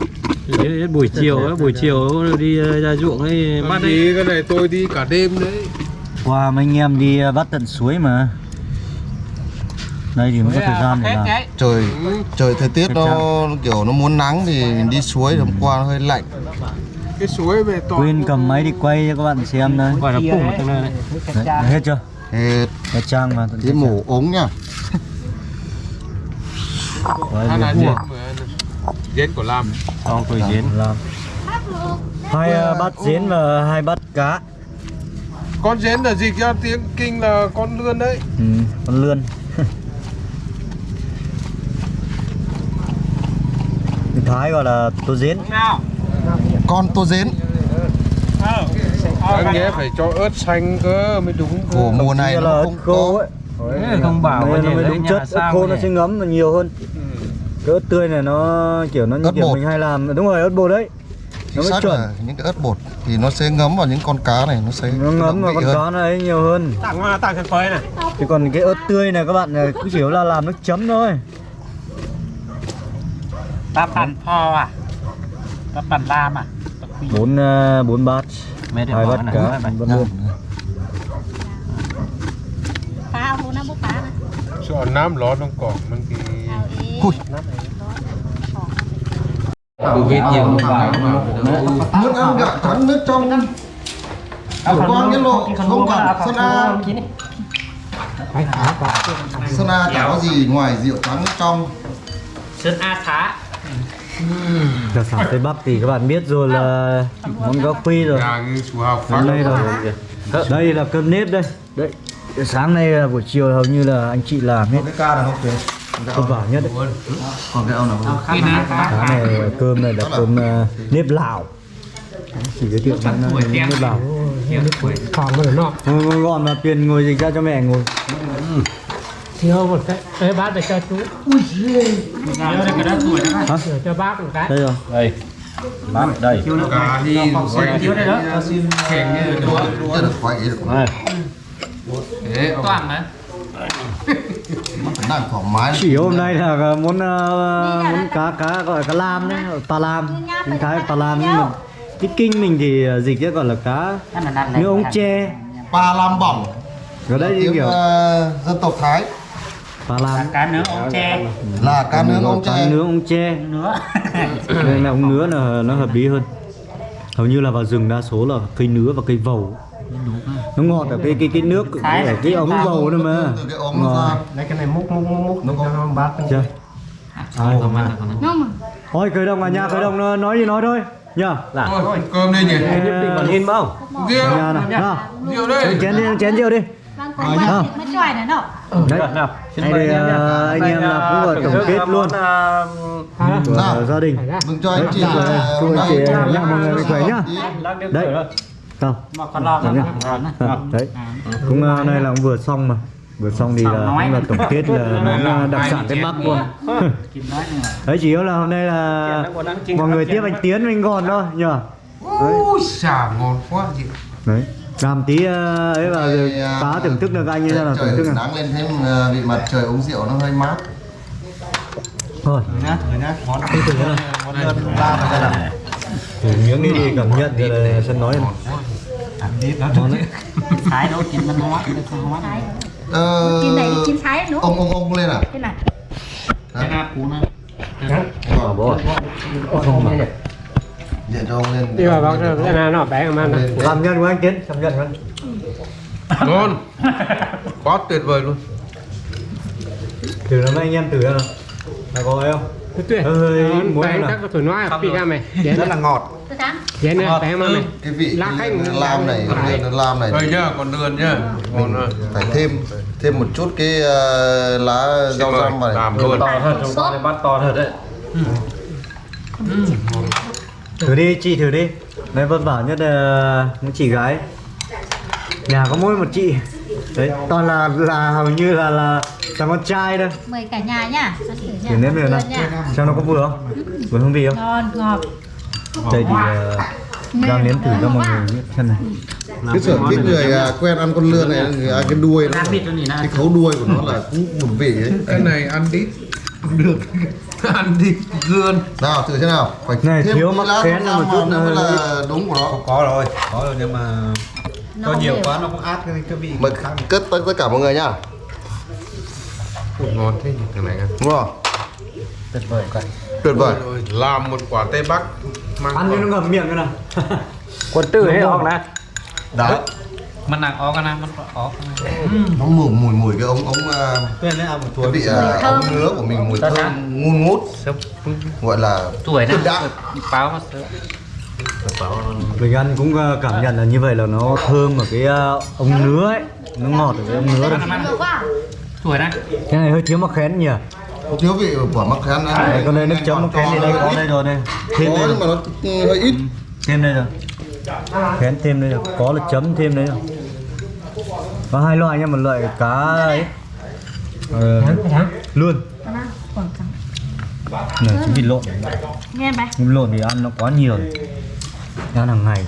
Đấy, buổi chiều á, buổi chiều đi ờ, ra ruộng ấy bắt ấy. đi cái này tôi đi cả đêm đấy qua mấy anh em đi ờ, bắt tận suối mà đây thì mới có thời gian để làm Trời trời thời tiết nó kiểu nó muốn nắng thì mình đi suối hôm qua nó hơi lạnh. cái suối về to quên cầm máy đi quay cho các bạn xem đây. Gọi là ở trong này này. đấy, hết. chưa? Hết. Cái trang mà cái mổ ống nhá. Đấy, ăn là mà giết của Lam Con tuổi diễn. làm hai ờ, bát diễn và hai bát cá. Con giết là dịch ra tiếng kinh là con lươn đấy. Ừ, con lươn Thái gọi là tô nào Con tô dến. anh nghe phải cho ớt xanh cơ mới đúng cơ. Của mùa này là nó ớt không khô có. ấy Đấy, không bảo có nó mới đúng chất ớt khô cái nó này. sẽ ngấm nhiều hơn cái ớt tươi này nó kiểu nó như Ớt kiểu bột. mình hay làm đúng rồi ớt bột đấy nó mới chuẩn là những cái ớt bột thì nó sẽ ngấm vào những con cá này nó sẽ nó ngấm vào con hơn. cá nó ấy nhiều hơn tặng hoa tặng thật phơi này chứ còn cái ớt tươi này các bạn này cứ chỉ là làm nước chấm thôi ba bàn pho à? Ba bàn lam à? Bốn ờ, bốn bát. Hai bát cá bát buông cho nam ló trong cỏ mình thì ui. Covid nhiều muốn ăn gạo trắng nước trong. Của con cái lộ không cần sơn a sơn a chả có gì ngoài rượu trắng nước trong. Sơn a thá đặc sản tây bắc thì các bạn biết rồi là món cá khuy rồi. Đang chủ học phát. Hôm nay rồi đây là cơm nếp đây. Đấy sáng nay là buổi chiều hầu như là anh chị làm hết. Cái ca này không? Kìa vất vả nhất đấy. Còn cái ông nào này cá này cơm này là cơm ờ, nếp lào. Chỉ giới thiệu nó là nếp lào. Gọn mà tiền ngồi dịch ra cho mẹ ngồi thiếu một cái cái bát để cho chú ui đây cái đất tuổi đó Hả? cho bác một cái đây rồi Đây. Bác đây. cả đi quay thiếu đây đó kèm như Chưa được quậy được Đây. thế Toàn đấy. Làm thoải mái chỉ hôm nay là muốn ờ, muốn cá cá gọi là cá lam đấy pa lam tiếng thái pa lam nhưng mà cái kinh mình thì ờ, dịch chứ gọi là cá nước ống tre Pa lam bỏng ở đây như kiểu ờ, dân tộc Thái pa lam Cá nướng ống tre. Là cá nướng ông cá tre nướng ống tre Nứa. đây là ống nứa là nó hợp lý hơn. Hầu như là vào rừng đa số là cây nứa và cây vầu. Nó ngọt ở cái cái cái nước ở cái ống vầu nữa mà. cái ống ra. Lấy cái này múc múc múc múc nó bác chưa. Ai Không. ăn thôi khởi động à nhà khởi động nói- nói gì nói thôi. Nhá Thôi, cơm đây nhỉ. Nhất định còn hin không? rượu rượu đây. Chén đi chén rượu đi vâng có mà mới choài nữa nọ Đấy, Đây đây, ờ, anh em là cũng là tổng kết luôn. của Nào. gia đình. Mừng cho anh chị Chúc là anh hôm chị. nay nhá, mọi người khỏe nhá. Đấy. Không. Đấy nhá. À, Đấy. Cũng ờ, nay là cũng vừa xong mà. Vừa xong thì là cũng là tổng kết là món ờ, đặc sản Tây Bắc luôn. Đấy chỉ yếu là hôm nay là mọi người tiếp anh Tiến mình còn thôi nhờ. Ui xả ngon quá chị. Đấy. Làm tí ờ, ấy vào rồi à, phá thưởng thức được anh như thế nào trời thưởng thức nào. nắng lên thêm à, vị mặt trời uống rượu nó hơi mát. Thôi. nhá thử nhá. Món món đơn la mà ra nào Thử miếng đi đi cảm nhận rồi là sân nói Ngon đấy. thái đâu chín văn hóa văn hóa ờ, chín này chín thái nữa ông ông ông lên à? Thế này cái nào? Cú nữa Ờ, bố ạ. Không mà. Điện cho ông lên. Đi vào bác cái nào nó bé mà nó lên Cảm nhận của anh Tiến, cảm nhận của anh. ngon. Quá tuyệt vời luôn. Thử lắm anh em thử nào. Là có ấy không? tuyệt. Hơi muối bé nào. chắc có tuổi nói phi ra mày. Rất là ngọt. Dễ nữa bé mà mày. cái vị Lá cái khách lam này nó lam này. Đây nhá, còn lươn nhá. Ngon rồi. phải thêm thêm một chút cái ờ, lá rau răm vào này. Làm luôn. sốt. bắt to thật đấy Thử đi, chị thử đi. Đấy vất vả nhất là một chị gái. Nhà có mỗi một chị. Đấy, toàn là là hầu như là là thằng con trai đâu. mời cả nhà nhá thử nha. Thử nếm thử nào. nha. Xem nó có vừa không? Vừa hương vị không? ngon ngọt Đây thì uh, đang nếm thử cho mọi người biết xem này. cái sở thích người à, quen ăn con lươn này người ăn cái đuôi nó cái khấu đuôi của nó là cũng một vị ấy Cái này ăn đít được. ăn đít lươn. nào thử xem nào. Phải Này, thêm thiếu mắc rau một chút nữa mới là đúng của nó. Có rồi có rồi nhưng mà nó nhiều quá nó cũng át cái, cái vị. Mời cất tất tất cả mọi người nhá. Ngon thế nhỉ thằng này đúng không? Tuyệt vời. Tuyệt vời. Rồi, làm một quả Tây Bắc mang Ăn cho nó ngậm miệng cái nào. quân tử hay không nè đấy mình nặng ó cái nào? Mình ó nó mùi mùi mùi cái ống ống à, quên đấy ăn một cái tuổi vị à, ống nứa của mình mùi thơm ngun ngút gọi là tuổi tuyệt đạm báo mà Mình ăn cũng uh, cảm nhận là như vậy là nó thơm ở cái ống nứa ấy. Nó ngọt ở cái ống nứa đây. quá. Tuổi này Cái này hơi thiếu mắc khén nhỉ? thiếu vị của mắc khén ăn Đây, con đây nước chấm mắc khén thì đây có đây rồi đây. Thêm có đây nhưng mà nó ừ, hơi ít. Thêm đây rồi. Khén thêm đây rồi. Có là chấm thêm đấy rồi. Có hai loại nha, một loại cá ấy. Ờ, luôn. Này, chỉ vịt lộn. nghe bài Vịt lộn thì ăn nó quá nhiều. Ăn hàng ngày.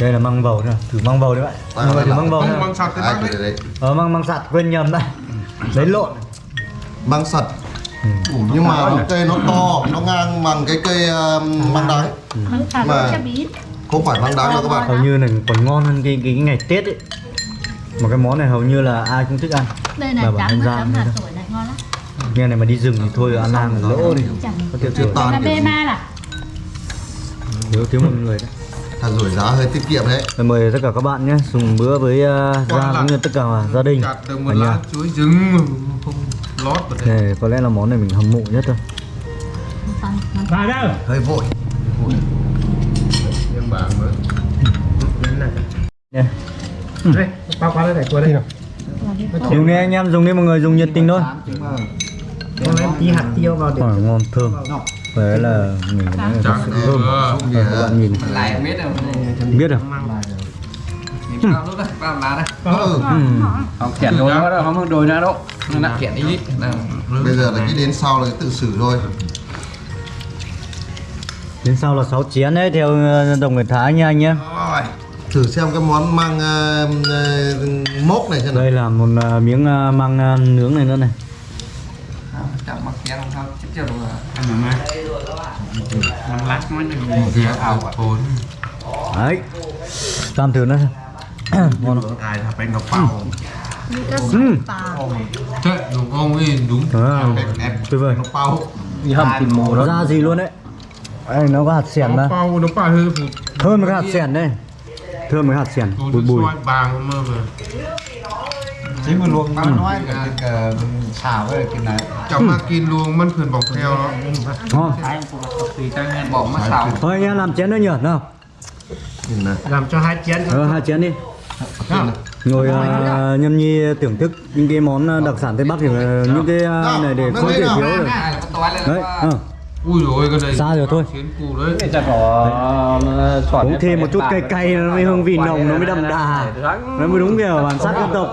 Đây là măng bầu nè, thử măng bầu đấy bạn. À, Mọi người thử măng bầu nè. mang sạt đấy. Ờ măng măng sạt quên nhầm đây. Đấy lộn. măng sật Ủ, nhưng mà nó cây nó to nó ngang bằng cái cây um, măng đắng măng thảo Mà- không phải măng đắng đâu các bạn hầu như là còn ngon hơn cái, cái, cái ngày Tết ấy mà cái món này hầu như là ai cũng thích ăn. Đây này bảo trắng là đây. tuổi này ngon lắm. Nghe này mà đi rừng thì thôi ăn hàng là lỗ đi. Có tiêu chuẩn toàn là gì. ma là. Thiếu thiếu một người đấy. Thà rủi giá hơi tiết kiệm đấy. Mời tất cả các bạn nhé dùng bữa với uh, gia cũng như tất cả gia đình. Một ở nhà lá chuối trứng không lót vào đây. này có lẽ là món này mình hâm mộ nhất thôi. Vào đâu? Hơi vội. Nhưng bà mới qua đây phải qua đây nào. Dùng đi anh em dùng đi mọi người dùng nhiệt tình thôi. Con lấy tí hạt tiêu vào để ngon thơm. Là mình phải nói là thật Trắng sự thơm. Các bạn nhìn. Lại biết rồi. Biết đó đấy ừ. Ừm. không khiển đôi nó đâu không đôi nó đâu nó nặng khiển đi. Bây giờ là cái đến sau là cái tự xử thôi. Đến sau là 6 chén đấy theo ờ, tộc người Thái nha anh nhé. Rồi. Thử xem cái món măng ờ, ờ, mốc này xem nào. Đây là một ờ, miếng ờ, măng ờ, nướng này nữa này. Chẳng mặc chén không chết chưa rồi. Măng lát nó ghé ảo thốn. đấy. Làm thử nó ngon không? ai là bánh ngọc bao? Bào Thế, đúng. Không? Đúng. Tuyệt vời. ngọc bao. Hầm thịt mồ đó. Ra gì luôn đấy? Đây nó có hạt sẻn Nó mà bao, nó hơi phụt. thơm cái hạt sẻn đây thơm cái hạt sẻn Tôi bùi. bùi vàng mà mà. luộc nó nói cái cái xào với cái này. Chẳng mà kín luôn, mất quyền bọc theo đó. ngon bỏ mà xào. Thôi anh em làm chén nữa nhỉ nào. Làm cho hai chén ờ hai chén đi. Ngồi uh, nhâm nhi thưởng thức những cái món ờ, đặc sản tây bắc thì ờ, những cái này để không thể thiếu được đấy ờ. Ui rồi cái này Xa rồi thôi. xoắn uống thêm một chút cay cay nó mới hương vị nồng nó mới đậm đà. nó mới đúng kiểu bản sắc dân tộc.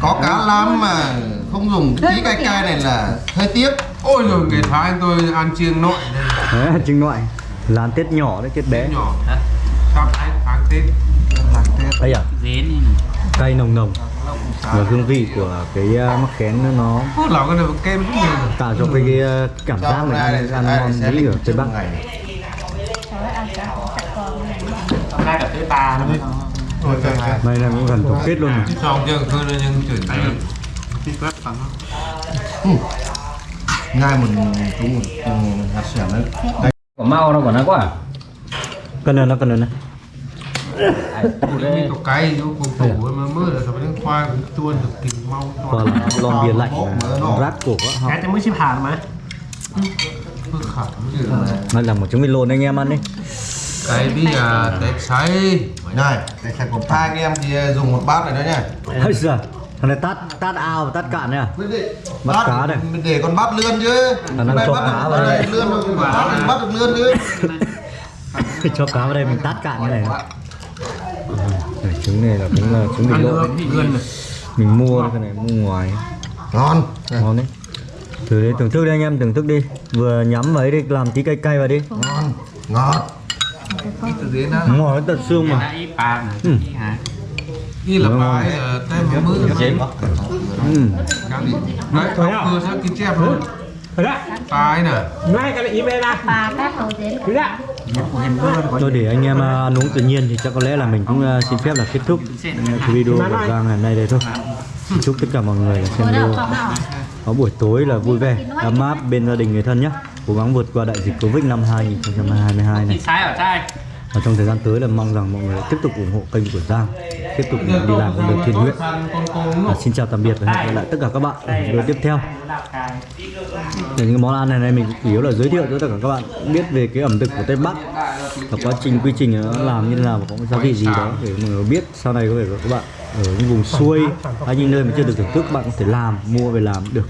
có cá lam mà không dùng cái tí cay cay này là hơi tiếc. Ôi rồi ngày thái tôi ăn chiêng nội đây. Đấy trứng ngoại lán tết nhỏ đấy tết bé. Nhỏ. Sắp tháng tháng tết. Đây à cay nồng nồng và hương vị của cái ờ, mắc khén nó này tạo cho cái, cái ờ, cảm giác này ăn, ăn ngon mỹ ở tây bắc. Đây là cũng gần tổng kết luôn rồi xong chưa? Khơi lên nhưng chuyển tay ngay một ừ, hạt sẻo đấy. Có mau đâu còn nó quá cân này nó cân này này cái cục cái nó cùng tủ mà mưa là sao phải khoai cũng tuôn được kìm mau và là lon bia lạnh rát cổ á cái mới chip hàng mà. Phước khả mới được nó là một trứng vịt lộn anh em ăn đi. Cái đi à tép xay này hai anh em thì dùng một bát này đó nha Ây giời, thằng này tát tát ao và tát cạn này định. Bắt cá mình để con bắt lươn chứ. À, nó cho bắt cá được- vào đây. lươn bắt, bắt được lươn chứ. Cho cá vào đây mình tát cạn này. Ừ, này, trứng này là cũng là trứng vịt lộn mình mua cái này mua ngoài. Ngon. Ngon đấy. Thử đi thưởng thức đi anh em thưởng thức đi. Vừa nhắm vào ấy đi làm tí cay cay vào đi. Ngon. Ngọt. Ngọt đến tận xương mà. Ừ. như là bài tem mà mưa Ừ. đấy không mưa sẽ kín chép luôn Thôi đó, tài nè. Ngay cái này im ra. Bà các hầu đến. Cứ đã. Tôi để anh em à, ăn uống tự nhiên thì chắc có lẽ là mình cũng à, xin phép là kết thúc cái video của Giang ngày nay đây thôi. Chúc tất cả mọi người xem video có buổi tối là vui vẻ, ấm áp bên gia đình người thân nhé. Cố gắng vượt qua đại dịch covid năm 2022 này và trong thời gian tới là mong rằng mọi người tiếp tục ủng hộ kênh của Giang tiếp tục đi làm con đường thiện nguyện. Và xin chào tạm biệt và hẹn gặp lại tất cả các bạn ở video tiếp theo. Để những món ăn này, này mình chủ yếu là giới thiệu cho tất cả các bạn biết về cái ẩm thực của Tây Bắc và quá trình quy trình nó làm như thế nào và có gia vị gì đó để mọi người biết. Sau này có thể các bạn ở những vùng xuôi hay những nơi mà chưa được thưởng thức bạn có thể làm mua về làm được.